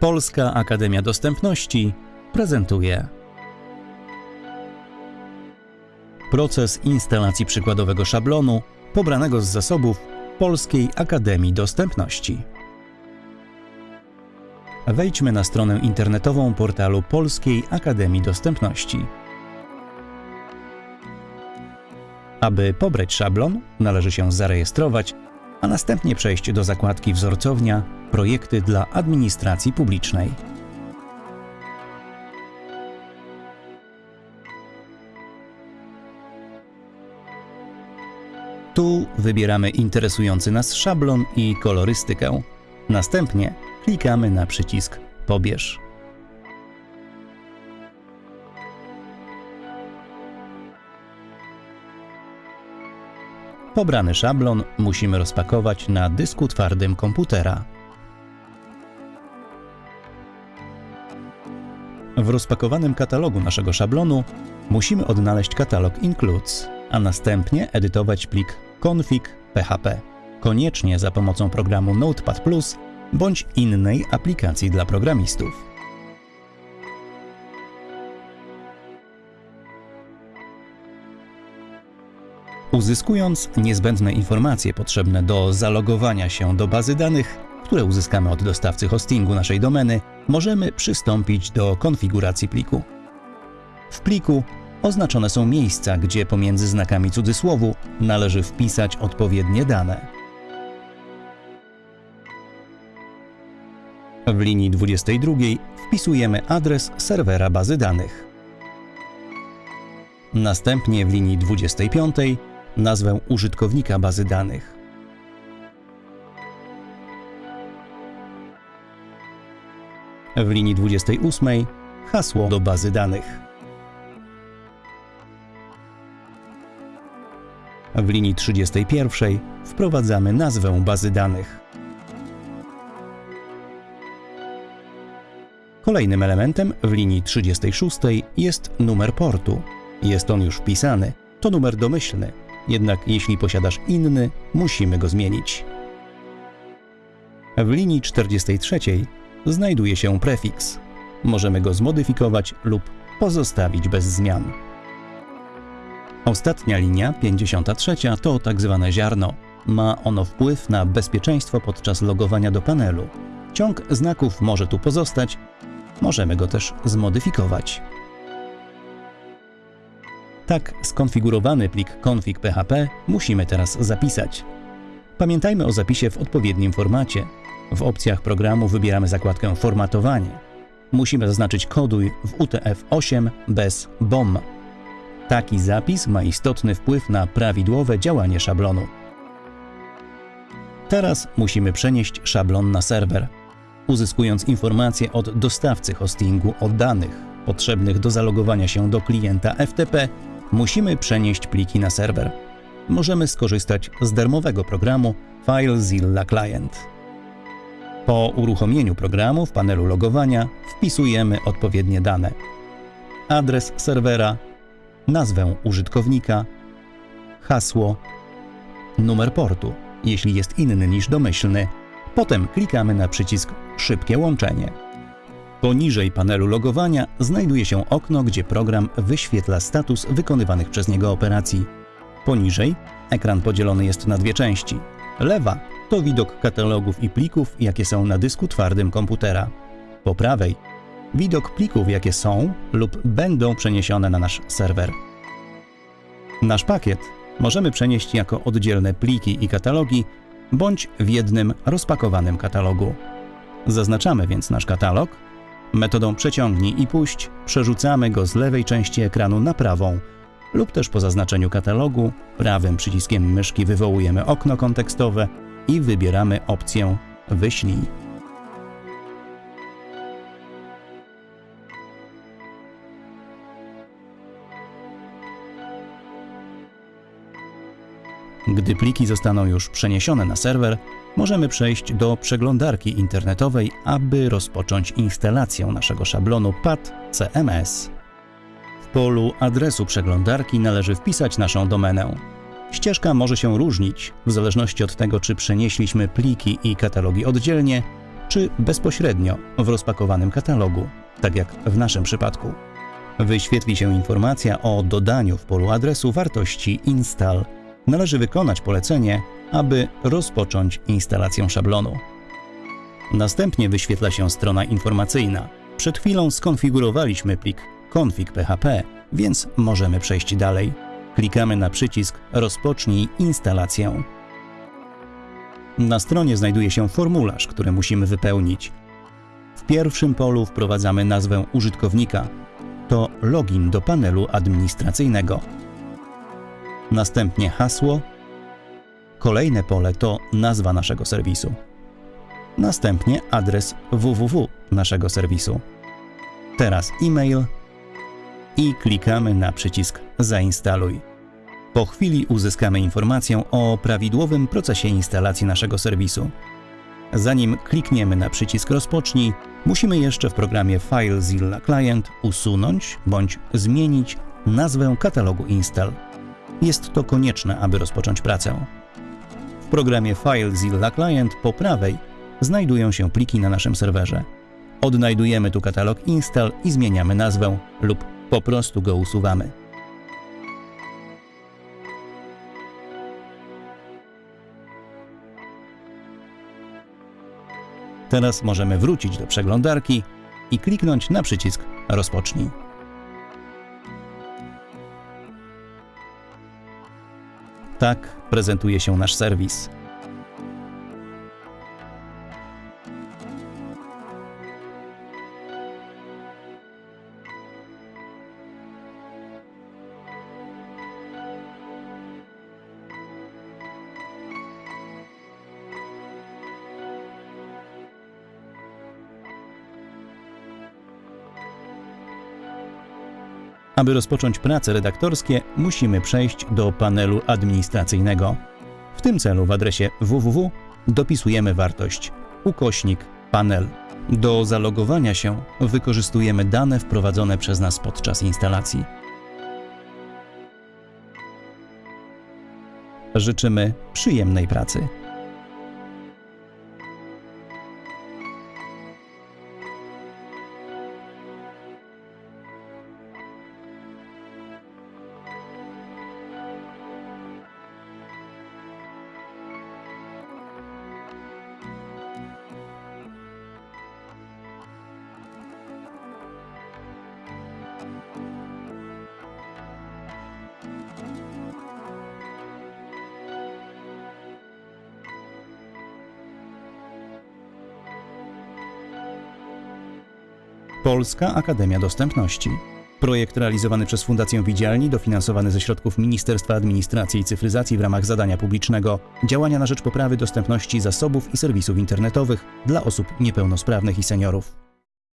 Polska Akademia Dostępności prezentuje proces instalacji przykładowego szablonu pobranego z zasobów Polskiej Akademii Dostępności. Wejdźmy na stronę internetową portalu Polskiej Akademii Dostępności. Aby pobrać szablon, należy się zarejestrować, a następnie przejść do zakładki Wzorcownia Projekty dla administracji publicznej. Tu wybieramy interesujący nas szablon i kolorystykę. Następnie klikamy na przycisk Pobierz. Pobrany szablon musimy rozpakować na dysku twardym komputera. W rozpakowanym katalogu naszego szablonu musimy odnaleźć katalog Includes, a następnie edytować plik config.php, koniecznie za pomocą programu Notepad+, bądź innej aplikacji dla programistów. Uzyskując niezbędne informacje potrzebne do zalogowania się do bazy danych, które uzyskamy od dostawcy hostingu naszej domeny, możemy przystąpić do konfiguracji pliku. W pliku oznaczone są miejsca, gdzie pomiędzy znakami cudzysłowu należy wpisać odpowiednie dane. W linii 22 wpisujemy adres serwera bazy danych. Następnie w linii 25 nazwę użytkownika bazy danych. W linii 28 hasło do bazy danych. W linii 31 wprowadzamy nazwę bazy danych. Kolejnym elementem w linii 36 jest numer portu. Jest on już wpisany. To numer domyślny, jednak jeśli posiadasz inny, musimy go zmienić. W linii 43 znajduje się prefiks. Możemy go zmodyfikować lub pozostawić bez zmian. Ostatnia linia, 53, to tak zwane ziarno. Ma ono wpływ na bezpieczeństwo podczas logowania do panelu. Ciąg znaków może tu pozostać, możemy go też zmodyfikować. Tak skonfigurowany plik config.php musimy teraz zapisać. Pamiętajmy o zapisie w odpowiednim formacie. W opcjach programu wybieramy zakładkę Formatowanie. Musimy zaznaczyć koduj w UTF-8 bez BOM. Taki zapis ma istotny wpływ na prawidłowe działanie szablonu. Teraz musimy przenieść szablon na serwer, uzyskując informacje od dostawcy hostingu o danych potrzebnych do zalogowania się do klienta FTP musimy przenieść pliki na serwer. Możemy skorzystać z darmowego programu FileZilla Client. Po uruchomieniu programu w panelu logowania wpisujemy odpowiednie dane. Adres serwera, nazwę użytkownika, hasło, numer portu, jeśli jest inny niż domyślny. Potem klikamy na przycisk Szybkie łączenie. Poniżej panelu logowania znajduje się okno, gdzie program wyświetla status wykonywanych przez niego operacji. Poniżej ekran podzielony jest na dwie części. Lewa to widok katalogów i plików, jakie są na dysku twardym komputera. Po prawej widok plików, jakie są lub będą przeniesione na nasz serwer. Nasz pakiet możemy przenieść jako oddzielne pliki i katalogi, bądź w jednym rozpakowanym katalogu. Zaznaczamy więc nasz katalog Metodą przeciągnij i puść przerzucamy go z lewej części ekranu na prawą lub też po zaznaczeniu katalogu prawym przyciskiem myszki wywołujemy okno kontekstowe i wybieramy opcję Wyślij. Gdy pliki zostaną już przeniesione na serwer, możemy przejść do przeglądarki internetowej, aby rozpocząć instalację naszego szablonu PAD CMS. W polu adresu przeglądarki należy wpisać naszą domenę. Ścieżka może się różnić w zależności od tego, czy przenieśliśmy pliki i katalogi oddzielnie, czy bezpośrednio w rozpakowanym katalogu, tak jak w naszym przypadku. Wyświetli się informacja o dodaniu w polu adresu wartości install. Należy wykonać polecenie, aby rozpocząć instalację szablonu. Następnie wyświetla się strona informacyjna. Przed chwilą skonfigurowaliśmy plik config.php, więc możemy przejść dalej. Klikamy na przycisk Rozpocznij instalację. Na stronie znajduje się formularz, który musimy wypełnić. W pierwszym polu wprowadzamy nazwę użytkownika. To login do panelu administracyjnego. Następnie hasło. Kolejne pole to nazwa naszego serwisu. Następnie adres www naszego serwisu. Teraz e-mail i klikamy na przycisk Zainstaluj. Po chwili uzyskamy informację o prawidłowym procesie instalacji naszego serwisu. Zanim klikniemy na przycisk Rozpocznij, musimy jeszcze w programie FileZilla Client usunąć bądź zmienić nazwę katalogu install. Jest to konieczne, aby rozpocząć pracę. W programie FileZilla Client po prawej znajdują się pliki na naszym serwerze. Odnajdujemy tu katalog install i zmieniamy nazwę lub po prostu go usuwamy. Teraz możemy wrócić do przeglądarki i kliknąć na przycisk Rozpocznij. Tak prezentuje się nasz serwis. Aby rozpocząć prace redaktorskie, musimy przejść do panelu administracyjnego. W tym celu w adresie www dopisujemy wartość ukośnik panel. Do zalogowania się wykorzystujemy dane wprowadzone przez nas podczas instalacji. Życzymy przyjemnej pracy. Polska Akademia Dostępności. Projekt realizowany przez Fundację Widzialni, dofinansowany ze środków Ministerstwa Administracji i Cyfryzacji w ramach zadania publicznego Działania na rzecz poprawy dostępności zasobów i serwisów internetowych dla osób niepełnosprawnych i seniorów.